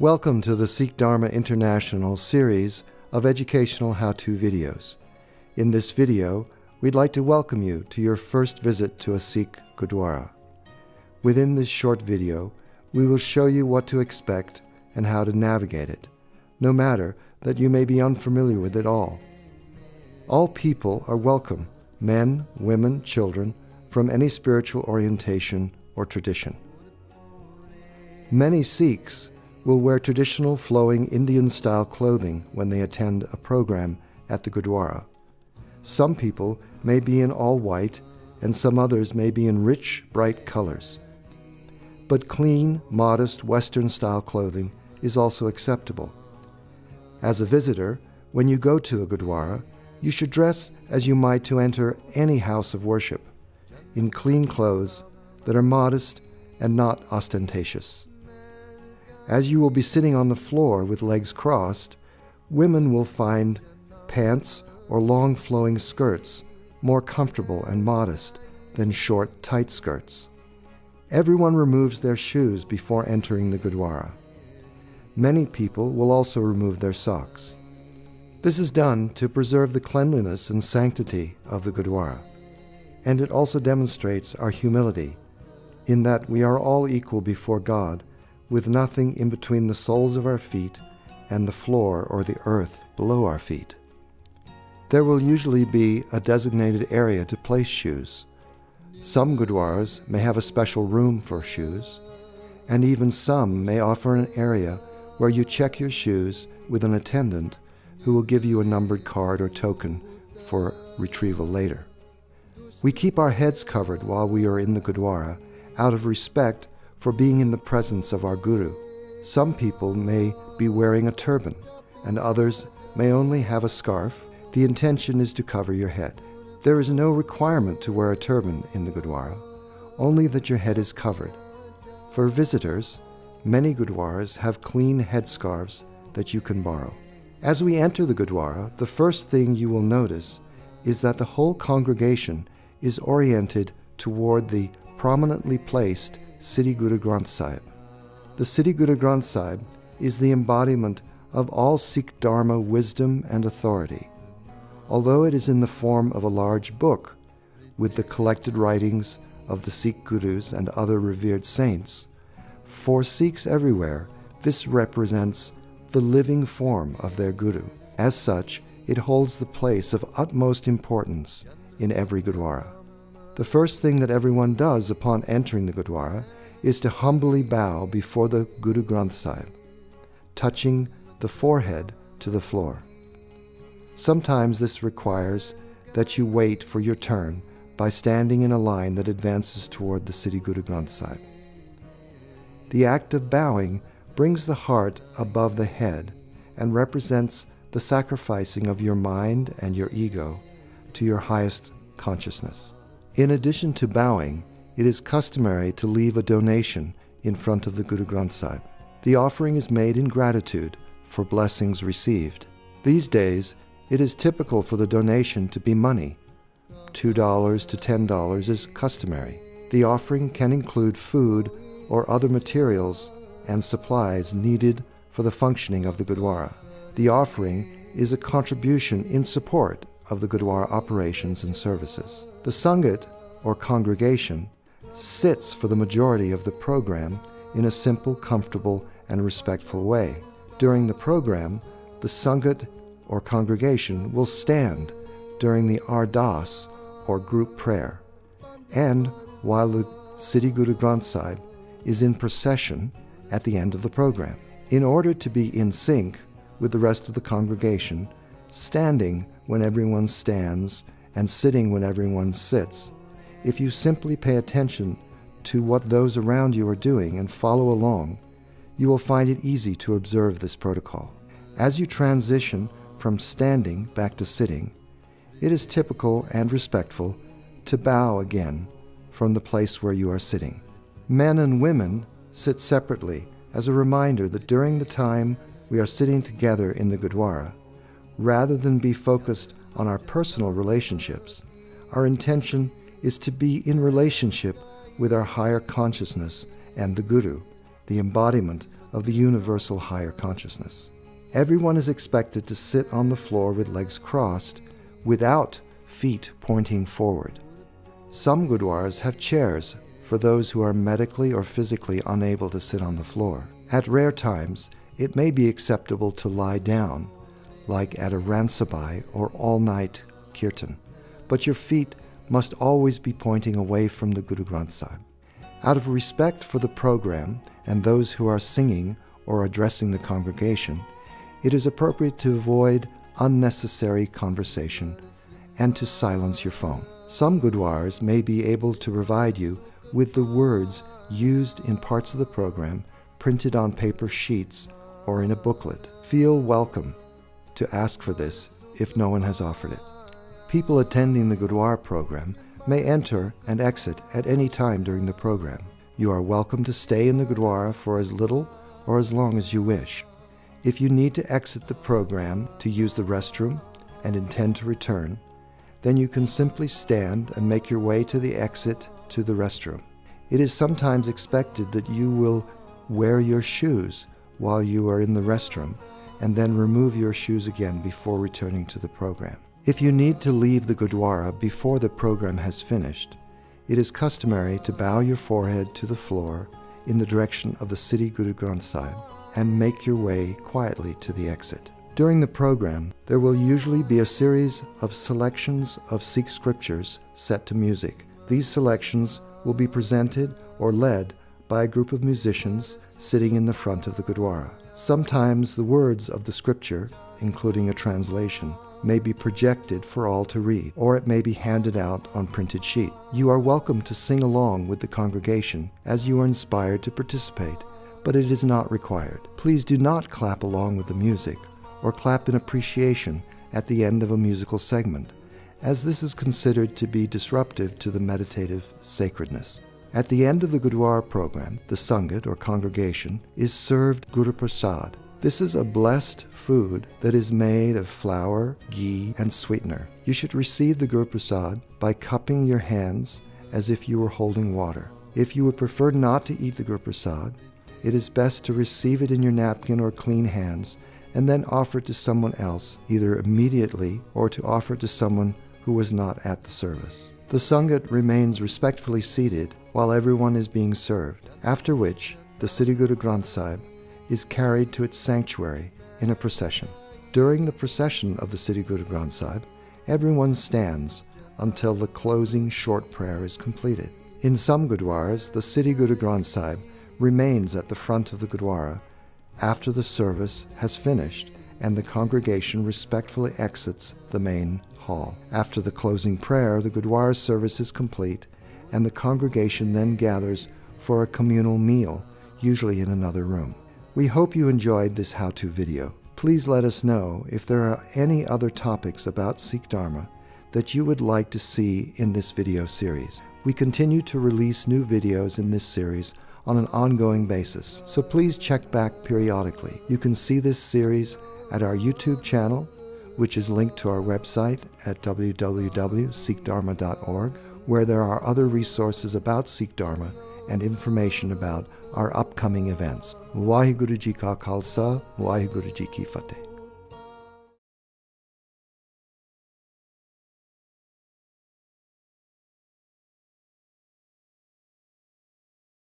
Welcome to the Sikh Dharma International series of educational how-to videos. In this video, we'd like to welcome you to your first visit to a Sikh Gurdwara. Within this short video, we will show you what to expect and how to navigate it, no matter that you may be unfamiliar with it all. All people are welcome, men, women, children, from any spiritual orientation or tradition. Many Sikhs will wear traditional flowing Indian style clothing when they attend a program at the Gurdwara. Some people may be in all white, and some others may be in rich, bright colors. But clean, modest Western style clothing is also acceptable. As a visitor, when you go to the Gurdwara, you should dress as you might to enter any house of worship, in clean clothes that are modest and not ostentatious. As you will be sitting on the floor with legs crossed, women will find pants or long flowing skirts more comfortable and modest than short, tight skirts. Everyone removes their shoes before entering the Gurdwara. Many people will also remove their socks. This is done to preserve the cleanliness and sanctity of the Gurdwara, and it also demonstrates our humility in that we are all equal before God with nothing in between the soles of our feet and the floor or the earth below our feet. There will usually be a designated area to place shoes. Some gurdwaras may have a special room for shoes, and even some may offer an area where you check your shoes with an attendant who will give you a numbered card or token for retrieval later. We keep our heads covered while we are in the Gurdwara out of respect for being in the presence of our Guru. Some people may be wearing a turban, and others may only have a scarf. The intention is to cover your head. There is no requirement to wear a turban in the Gurdwara, only that your head is covered. For visitors, many Gurdwaras have clean headscarves that you can borrow. As we enter the Gurdwara, the first thing you will notice is that the whole congregation is oriented toward the prominently placed Sri Guru Granth Sahib. The Sri Guru Granth Sahib is the embodiment of all Sikh Dharma wisdom and authority. Although it is in the form of a large book with the collected writings of the Sikh Gurus and other revered saints, for Sikhs everywhere, this represents the living form of their Guru. As such, it holds the place of utmost importance in every Gurdwara. The first thing that everyone does upon entering the Gurdwara is to humbly bow before the Guru Granth Sahib, touching the forehead to the floor. Sometimes this requires that you wait for your turn by standing in a line that advances toward the Sri Guru Granth Sahib. The act of bowing brings the heart above the head and represents the sacrificing of your mind and your ego to your highest consciousness. In addition to bowing, it is customary to leave a donation in front of the Guru Granth Sahib. The offering is made in gratitude for blessings received. These days, it is typical for the donation to be money. $2 to $10 is customary. The offering can include food or other materials and supplies needed for the functioning of the Gurdwara. The offering is a contribution in support of the Gurdwara operations and services. The Sangat, or congregation, sits for the majority of the program in a simple, comfortable, and respectful way. During the program, the Sangat or congregation will stand during the Ardas or group prayer, and while the Sri Guru Granth Sahib is in procession at the end of the program. In order to be in sync with the rest of the congregation, standing when everyone stands and sitting when everyone sits if you simply pay attention to what those around you are doing and follow along, you will find it easy to observe this protocol. As you transition from standing back to sitting, it is typical and respectful to bow again from the place where you are sitting. Men and women sit separately as a reminder that during the time we are sitting together in the Gurdwara, rather than be focused on our personal relationships, our intention is to be in relationship with our higher consciousness and the Guru, the embodiment of the universal higher consciousness. Everyone is expected to sit on the floor with legs crossed without feet pointing forward. Some gurdwaras have chairs for those who are medically or physically unable to sit on the floor. At rare times, it may be acceptable to lie down, like at a ransabai or all night kirtan, but your feet must always be pointing away from the Guru Granth Sahib. Out of respect for the program and those who are singing or addressing the congregation, it is appropriate to avoid unnecessary conversation and to silence your phone. Some Gurdwaras may be able to provide you with the words used in parts of the program printed on paper sheets or in a booklet. Feel welcome to ask for this if no one has offered it. People attending the Gurdwara program may enter and exit at any time during the program. You are welcome to stay in the Gurdwara for as little or as long as you wish. If you need to exit the program to use the restroom and intend to return, then you can simply stand and make your way to the exit to the restroom. It is sometimes expected that you will wear your shoes while you are in the restroom and then remove your shoes again before returning to the program. If you need to leave the Gurdwara before the program has finished, it is customary to bow your forehead to the floor in the direction of the Sri Guru Granth Sahib and make your way quietly to the exit. During the program, there will usually be a series of selections of Sikh scriptures set to music. These selections will be presented or led by a group of musicians sitting in the front of the Gurdwara. Sometimes the words of the scripture, including a translation, may be projected for all to read, or it may be handed out on printed sheet. You are welcome to sing along with the congregation as you are inspired to participate, but it is not required. Please do not clap along with the music or clap in appreciation at the end of a musical segment, as this is considered to be disruptive to the meditative sacredness. At the end of the Gurdwara program, the Sangat or congregation is served Guru Prasad. This is a blessed food that is made of flour, ghee, and sweetener. You should receive the Guru Prasad by cupping your hands as if you were holding water. If you would prefer not to eat the Guru Prasad, it is best to receive it in your napkin or clean hands and then offer it to someone else, either immediately or to offer it to someone who was not at the service. The Sangat remains respectfully seated while everyone is being served, after which the Sri Guru Granth Sahib is carried to its sanctuary in a procession. During the procession of the Sri Guru Granth Sahib, everyone stands until the closing short prayer is completed. In some Gurdwaras, the Sri Guru Granth Sahib remains at the front of the Gurdwara after the service has finished and the congregation respectfully exits the main hall. After the closing prayer, the Gurdwara service is complete and the congregation then gathers for a communal meal, usually in another room. We hope you enjoyed this how-to video. Please let us know if there are any other topics about Sikh Dharma that you would like to see in this video series. We continue to release new videos in this series on an ongoing basis, so please check back periodically. You can see this series at our YouTube channel, which is linked to our website at www.sikhdharma.org, where there are other resources about Sikh Dharma and information about our upcoming events. Waheguru Ji Ka Khalsa, Ji Ki Fateh.